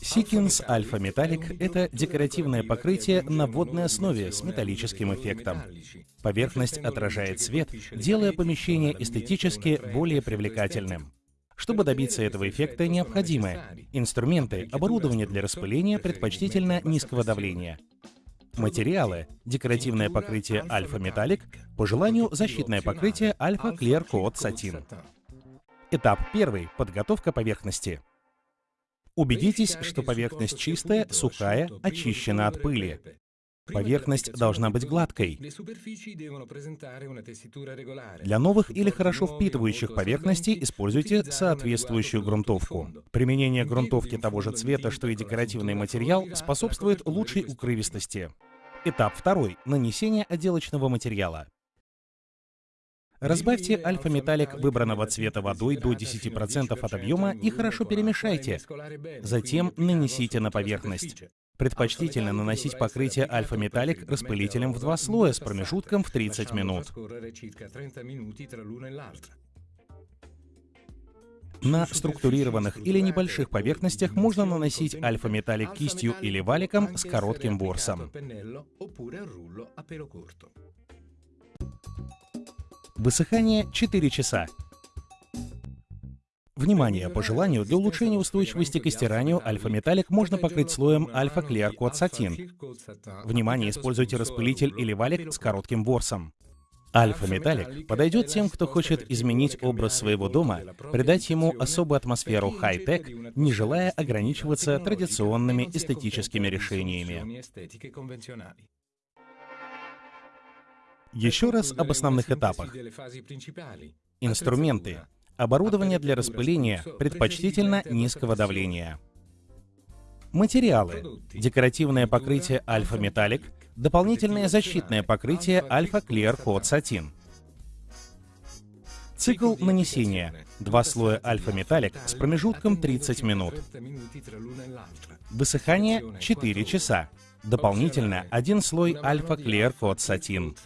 Сикинс Альфа Металлик — это декоративное покрытие на водной основе с металлическим эффектом. Поверхность отражает свет, делая помещение эстетически более привлекательным. Чтобы добиться этого эффекта, необходимы инструменты, оборудование для распыления, предпочтительно низкого давления, материалы, декоративное покрытие Альфа Металлик, по желанию защитное покрытие Альфа Clear Coat Satin. Этап первый — подготовка поверхности. Убедитесь, что поверхность чистая, сухая, очищена от пыли. Поверхность должна быть гладкой. Для новых или хорошо впитывающих поверхностей используйте соответствующую грунтовку. Применение грунтовки того же цвета, что и декоративный материал, способствует лучшей укрывистости. Этап второй. Нанесение отделочного материала. Разбавьте альфа-металлик выбранного цвета водой до 10% от объема и хорошо перемешайте. Затем нанесите на поверхность. Предпочтительно наносить покрытие альфа-металлик распылителем в два слоя с промежутком в 30 минут. На структурированных или небольших поверхностях можно наносить альфа-металлик кистью или валиком с коротким ворсом. Высыхание 4 часа. Внимание! По желанию, для улучшения устойчивости к стиранию альфа-металлик можно покрыть слоем альфа Clear Coat Satin. Внимание! Используйте распылитель или валик с коротким ворсом. Альфа-металлик подойдет тем, кто хочет изменить образ своего дома, придать ему особую атмосферу хай-тек, не желая ограничиваться традиционными эстетическими решениями. Еще раз об основных этапах. Инструменты. Оборудование для распыления, предпочтительно низкого давления. Материалы. Декоративное покрытие Альфа Металлик, дополнительное защитное покрытие Альфа Clear Coat Satin. Цикл нанесения. Два слоя Альфа Металлик с промежутком 30 минут. Высыхание 4 часа. Дополнительно один слой Альфа Clear Coat Satin.